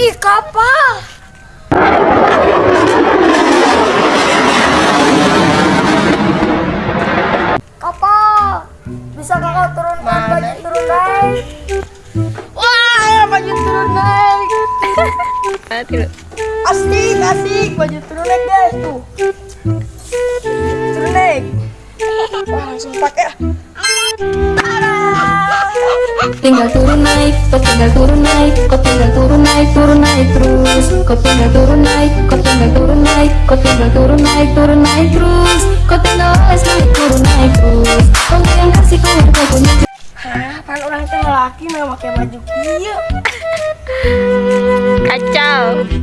ih kapal kapal bisa kakak turunkan baju turun naik Wah, baju turun naik. Asik, asik. Baju turun naik guys tuh. Turun naik. Wah, langsung pakai. tinggal turun naik, kau tinggal turun naik, kau Kau tinggal turun naik, kau tinggal turun naik, kau tinggal turun naik, turun naik terus. Kau tinggal les naik, turun naik terus. Kau nggak yang kasih kau kau punya Hah, kan orang teh laki mah pakai baju kieu. Kacau.